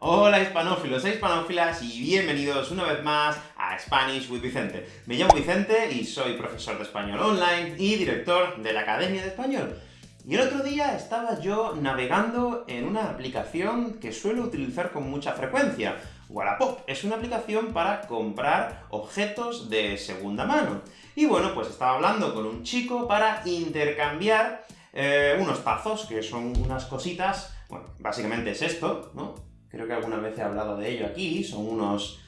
Hola hispanófilos e hispanófilas, y bienvenidos una vez más a Spanish with Vicente. Me llamo Vicente y soy profesor de español online y director de la Academia de Español. Y el otro día estaba yo navegando en una aplicación que suelo utilizar con mucha frecuencia. Wallapop es una aplicación para comprar objetos de segunda mano. Y bueno, pues estaba hablando con un chico para intercambiar eh, unos tazos, que son unas cositas, bueno, básicamente es esto, ¿no? Creo que alguna vez he hablado de ello aquí, son unos...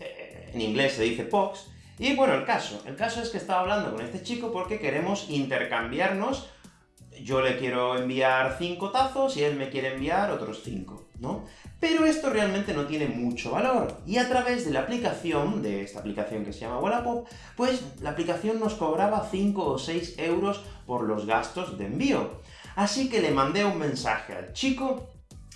Eh, en inglés se dice POX, y bueno, el caso. El caso es que estaba hablando con este chico porque queremos intercambiarnos, yo le quiero enviar cinco tazos y él me quiere enviar otros cinco, ¿no? Pero esto realmente no tiene mucho valor, y a través de la aplicación, de esta aplicación que se llama Wallapop, pues la aplicación nos cobraba 5 o 6 euros por los gastos de envío. Así que le mandé un mensaje al chico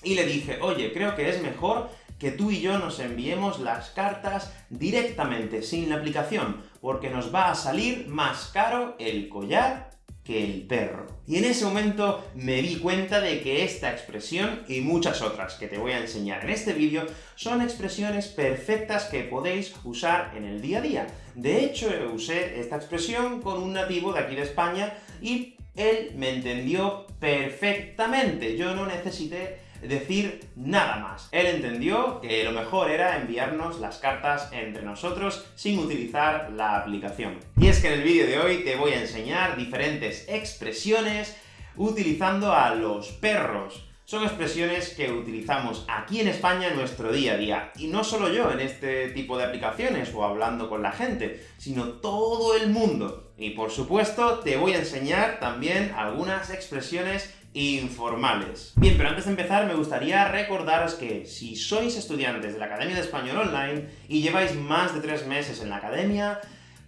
y le dije, oye, creo que es mejor que tú y yo nos enviemos las cartas directamente, sin la aplicación, porque nos va a salir más caro el collar que el perro. Y en ese momento me di cuenta de que esta expresión, y muchas otras que te voy a enseñar en este vídeo, son expresiones perfectas que podéis usar en el día a día. De hecho, usé esta expresión con un nativo de aquí de España, y él me entendió perfectamente. Yo no necesité decir nada más. Él entendió que lo mejor era enviarnos las cartas entre nosotros sin utilizar la aplicación. Y es que en el vídeo de hoy te voy a enseñar diferentes expresiones utilizando a los perros. Son expresiones que utilizamos aquí en España en nuestro día a día. Y no solo yo en este tipo de aplicaciones o hablando con la gente, sino todo el mundo. Y por supuesto, te voy a enseñar también algunas expresiones informales. Bien, pero antes de empezar me gustaría recordaros que si sois estudiantes de la Academia de Español Online y lleváis más de tres meses en la Academia,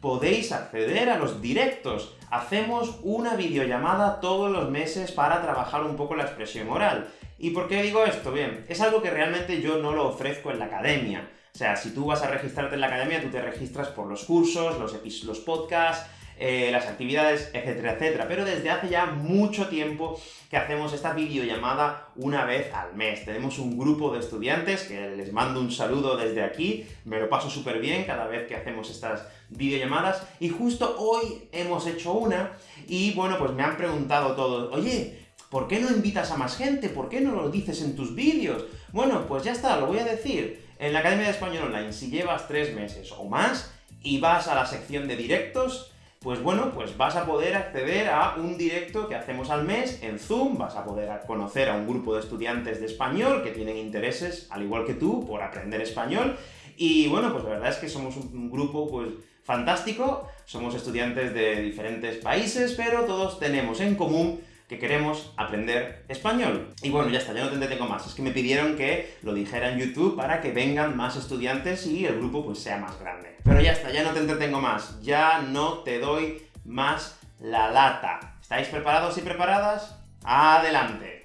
podéis acceder a los directos. Hacemos una videollamada todos los meses para trabajar un poco la expresión oral. ¿Y por qué digo esto? Bien, es algo que realmente yo no lo ofrezco en la Academia. O sea, si tú vas a registrarte en la Academia, tú te registras por los cursos, los, los podcasts, eh, las actividades, etcétera, etcétera. Pero desde hace ya mucho tiempo que hacemos esta videollamada una vez al mes. Tenemos un grupo de estudiantes, que les mando un saludo desde aquí, me lo paso súper bien cada vez que hacemos estas videollamadas, y justo hoy hemos hecho una, y bueno, pues me han preguntado todos, oye, ¿por qué no invitas a más gente? ¿Por qué no lo dices en tus vídeos? Bueno, pues ya está, lo voy a decir. En la Academia de Español Online, si llevas tres meses o más, y vas a la sección de directos, pues bueno, pues vas a poder acceder a un directo que hacemos al mes en Zoom, vas a poder conocer a un grupo de estudiantes de español que tienen intereses, al igual que tú, por aprender español, y bueno, pues la verdad es que somos un grupo, pues, fantástico, somos estudiantes de diferentes países, pero todos tenemos en común que queremos aprender español. Y bueno, ya está, ya no te entretengo más. Es que me pidieron que lo dijera en YouTube para que vengan más estudiantes y el grupo pues sea más grande. Pero ya está, ya no te entretengo más. Ya no te doy más la lata. ¿Estáis preparados y preparadas? ¡Adelante!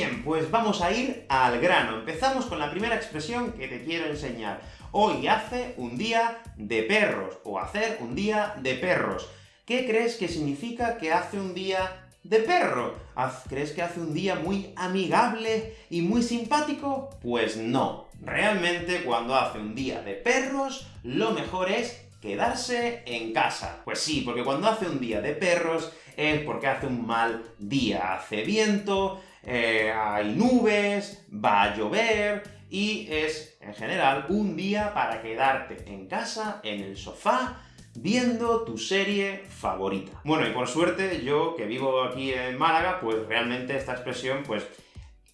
Bien, pues vamos a ir al grano. Empezamos con la primera expresión que te quiero enseñar. Hoy hace un día de perros, o hacer un día de perros. ¿Qué crees que significa que hace un día de perro? ¿Crees que hace un día muy amigable y muy simpático? Pues no. Realmente, cuando hace un día de perros, lo mejor es quedarse en casa. Pues sí, porque cuando hace un día de perros es porque hace un mal día. Hace viento, eh, hay nubes, va a llover, y es, en general, un día para quedarte en casa, en el sofá, viendo tu serie favorita. Bueno, y por suerte, yo, que vivo aquí en Málaga, pues realmente esta expresión, pues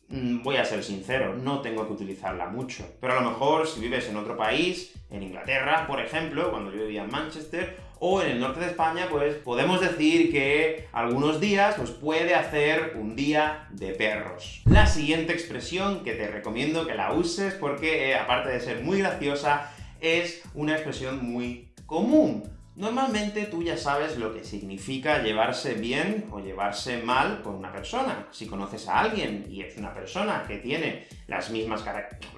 Mm, voy a ser sincero, no tengo que utilizarla mucho. Pero a lo mejor, si vives en otro país, en Inglaterra, por ejemplo, cuando yo vivía en Manchester, o en el norte de España, pues podemos decir que algunos días pues, puede hacer un día de perros. La siguiente expresión que te recomiendo que la uses, porque eh, aparte de ser muy graciosa, es una expresión muy común. Normalmente tú ya sabes lo que significa llevarse bien o llevarse mal con una persona. Si conoces a alguien y es una persona que tiene las mismas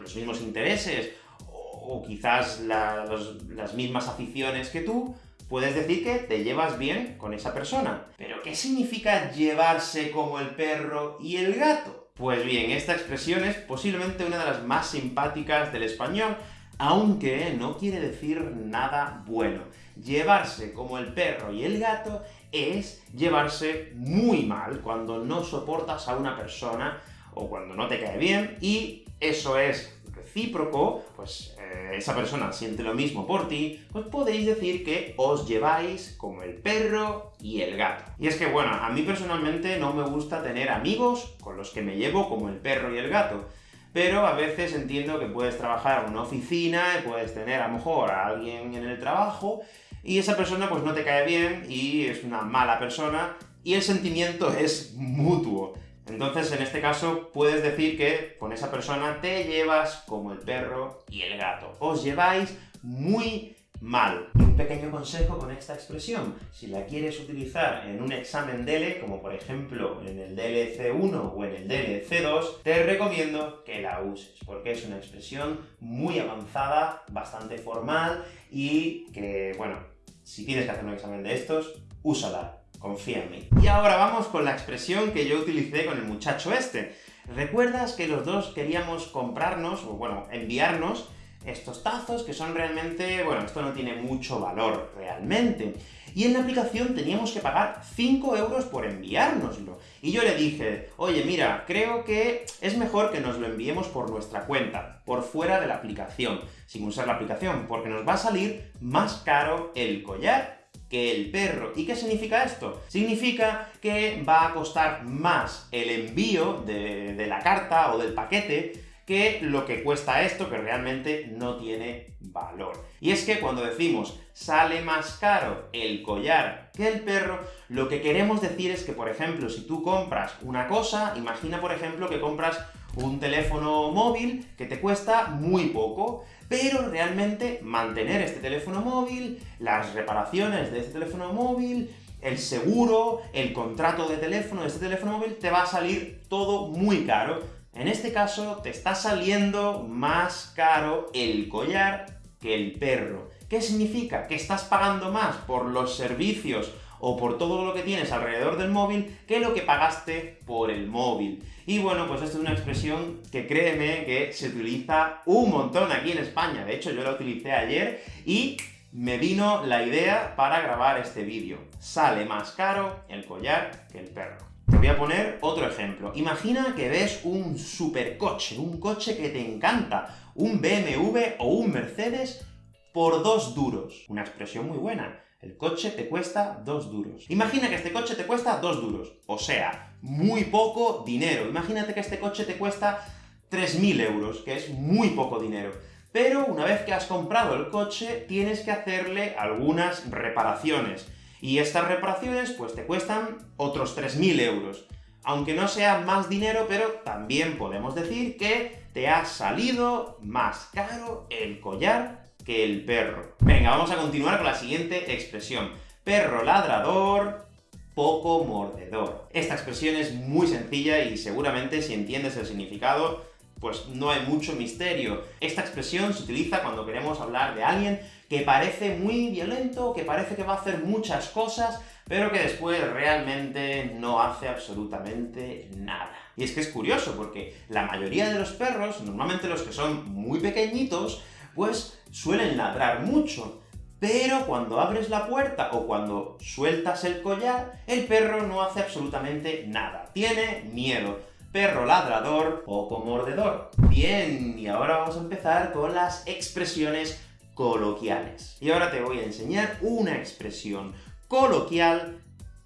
los mismos intereses, o, quizás las mismas aficiones que tú, puedes decir que te llevas bien con esa persona. Pero ¿qué significa llevarse como el perro y el gato? Pues bien, esta expresión es posiblemente una de las más simpáticas del español, aunque no quiere decir nada bueno. Llevarse como el perro y el gato es llevarse muy mal, cuando no soportas a una persona, o cuando no te cae bien, y eso es recíproco, pues eh, esa persona siente lo mismo por ti, pues podéis decir que os lleváis como el perro y el gato. Y es que, bueno, a mí personalmente no me gusta tener amigos con los que me llevo como el perro y el gato, pero a veces entiendo que puedes trabajar en una oficina y puedes tener a lo mejor a alguien en el trabajo, y esa persona pues no te cae bien y es una mala persona, y el sentimiento es mutuo. Entonces, en este caso, puedes decir que con esa persona te llevas como el perro y el gato. Os lleváis muy mal. Un pequeño consejo con esta expresión, si la quieres utilizar en un examen DELE, como por ejemplo en el DLC1 o en el DLC2, te recomiendo que la uses, porque es una expresión muy avanzada, bastante formal, y que, bueno, si tienes que hacer un examen de estos, úsala, confía en mí. Y ahora vamos con la expresión que yo utilicé con el muchacho este. ¿Recuerdas que los dos queríamos comprarnos, o bueno, enviarnos, estos tazos que son realmente... bueno, esto no tiene mucho valor realmente. Y en la aplicación teníamos que pagar 5 euros por enviárnoslo. Y yo le dije, oye, mira, creo que es mejor que nos lo enviemos por nuestra cuenta, por fuera de la aplicación, sin usar la aplicación, porque nos va a salir más caro el collar que el perro. ¿Y qué significa esto? Significa que va a costar más el envío de, de, la carta o del paquete que lo que cuesta esto, que realmente no tiene valor. Y es que cuando decimos sale más caro el collar que el perro, lo que queremos decir es que, por ejemplo, si tú compras una cosa, imagina, por ejemplo, que compras un teléfono móvil que te cuesta muy poco, pero realmente mantener este teléfono móvil, las reparaciones de este teléfono móvil, el seguro, el contrato de teléfono de este teléfono móvil, te va a salir todo muy caro. En este caso, te está saliendo más caro el collar que el perro. ¿Qué significa? Que estás pagando más por los servicios o por todo lo que tienes alrededor del móvil que lo que pagaste por el móvil. Y bueno, pues esto es una expresión que créeme que se utiliza un montón aquí en España. De hecho, yo la utilicé ayer y me vino la idea para grabar este vídeo. Sale más caro el collar que el perro. Te voy a poner otro ejemplo. Imagina que ves un supercoche, un coche que te encanta, un BMW o un Mercedes por dos duros. Una expresión muy buena. El coche te cuesta dos duros. Imagina que este coche te cuesta dos duros. O sea, muy poco dinero. Imagínate que este coche te cuesta 3.000 euros, que es muy poco dinero. Pero una vez que has comprado el coche, tienes que hacerle algunas reparaciones. Y estas reparaciones, pues te cuestan otros 3.000 euros. Aunque no sea más dinero, pero también podemos decir que te ha salido más caro el collar que el perro. Venga, vamos a continuar con la siguiente expresión. Perro ladrador, poco mordedor. Esta expresión es muy sencilla y seguramente si entiendes el significado, pues no hay mucho misterio. Esta expresión se utiliza cuando queremos hablar de alguien que parece muy violento, que parece que va a hacer muchas cosas, pero que después realmente no hace absolutamente nada. Y es que es curioso, porque la mayoría de los perros, normalmente los que son muy pequeñitos, pues suelen ladrar mucho. Pero cuando abres la puerta o cuando sueltas el collar, el perro no hace absolutamente nada. Tiene miedo. Perro ladrador, poco mordedor. Bien, y ahora vamos a empezar con las expresiones coloquiales. Y ahora te voy a enseñar una expresión coloquial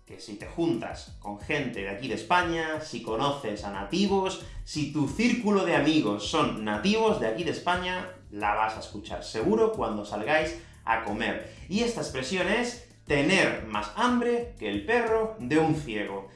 que si te juntas con gente de aquí de España, si conoces a nativos, si tu círculo de amigos son nativos de aquí de España, la vas a escuchar seguro cuando salgáis a comer. Y esta expresión es tener más hambre que el perro de un ciego.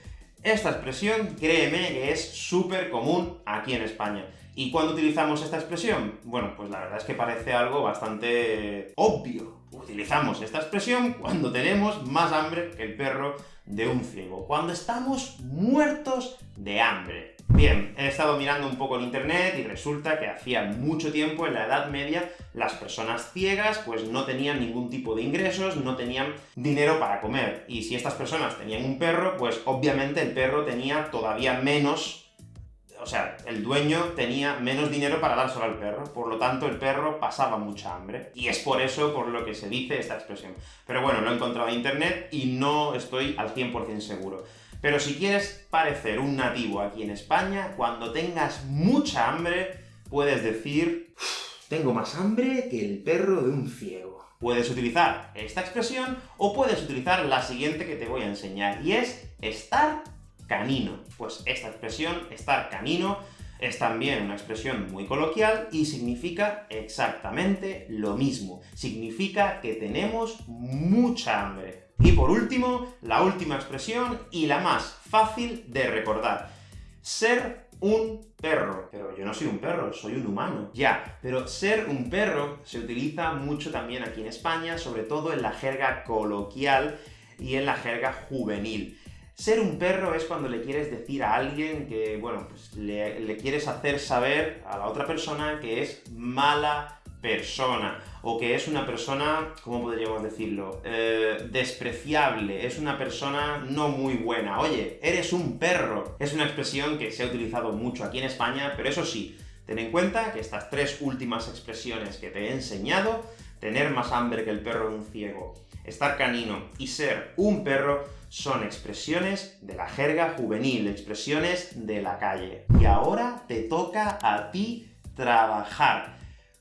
Esta expresión, créeme que es súper común aquí en España. ¿Y cuándo utilizamos esta expresión? Bueno, pues la verdad es que parece algo bastante obvio. Utilizamos esta expresión cuando tenemos más hambre que el perro de un ciego, cuando estamos muertos de hambre. Bien, he estado mirando un poco en internet y resulta que hacía mucho tiempo, en la Edad Media, las personas ciegas pues no tenían ningún tipo de ingresos, no tenían dinero para comer. Y si estas personas tenían un perro, pues obviamente el perro tenía todavía menos o sea, el dueño tenía menos dinero para dárselo al perro, por lo tanto el perro pasaba mucha hambre. Y es por eso por lo que se dice esta expresión. Pero bueno, lo he encontrado en internet y no estoy al 100% seguro. Pero si quieres parecer un nativo aquí en España, cuando tengas mucha hambre, puedes decir tengo más hambre que el perro de un ciego. Puedes utilizar esta expresión, o puedes utilizar la siguiente que te voy a enseñar, y es estar canino. Pues esta expresión, estar canino, es también una expresión muy coloquial y significa exactamente lo mismo. Significa que tenemos mucha hambre. Y por último, la última expresión, y la más fácil de recordar. Ser un perro. Pero yo no soy un perro, soy un humano. Ya, pero ser un perro se utiliza mucho también aquí en España, sobre todo en la jerga coloquial y en la jerga juvenil. Ser un perro es cuando le quieres decir a alguien que, bueno, pues le, quieres hacer saber a la otra persona que es mala persona, o que es una persona, ¿cómo podríamos decirlo?, eh, despreciable, es una persona no muy buena. Oye, eres un perro. Es una expresión que se ha utilizado mucho aquí en España, pero eso sí, ten en cuenta que estas tres últimas expresiones que te he enseñado, tener más hambre que el perro de un ciego, estar canino y ser un perro, son expresiones de la jerga juvenil, expresiones de la calle. Y ahora te toca a ti trabajar.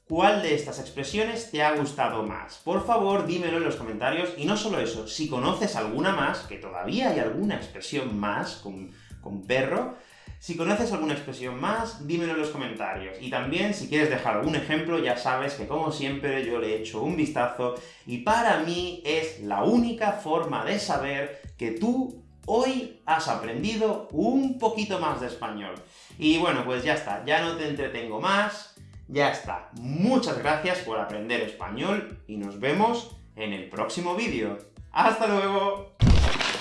¿Cuál de estas expresiones te ha gustado más? Por favor, dímelo en los comentarios, y no solo eso, si conoces alguna más, que todavía hay alguna expresión más con, con perro, si conoces alguna expresión más, dímelo en los comentarios. Y también, si quieres dejar algún ejemplo, ya sabes que como siempre yo le he hecho un vistazo, y para mí es la única forma de saber que tú hoy has aprendido un poquito más de español. Y bueno, pues ya está, ya no te entretengo más, ya está. Muchas gracias por aprender español, y nos vemos en el próximo vídeo. ¡Hasta luego!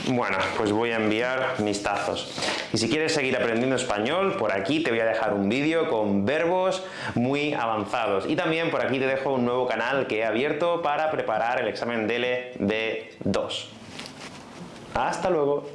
Bueno, pues voy a enviar mis tazos. Y si quieres seguir aprendiendo español, por aquí te voy a dejar un vídeo con verbos muy avanzados. Y también por aquí te dejo un nuevo canal que he abierto para preparar el examen DELE de 2. ¡Hasta luego!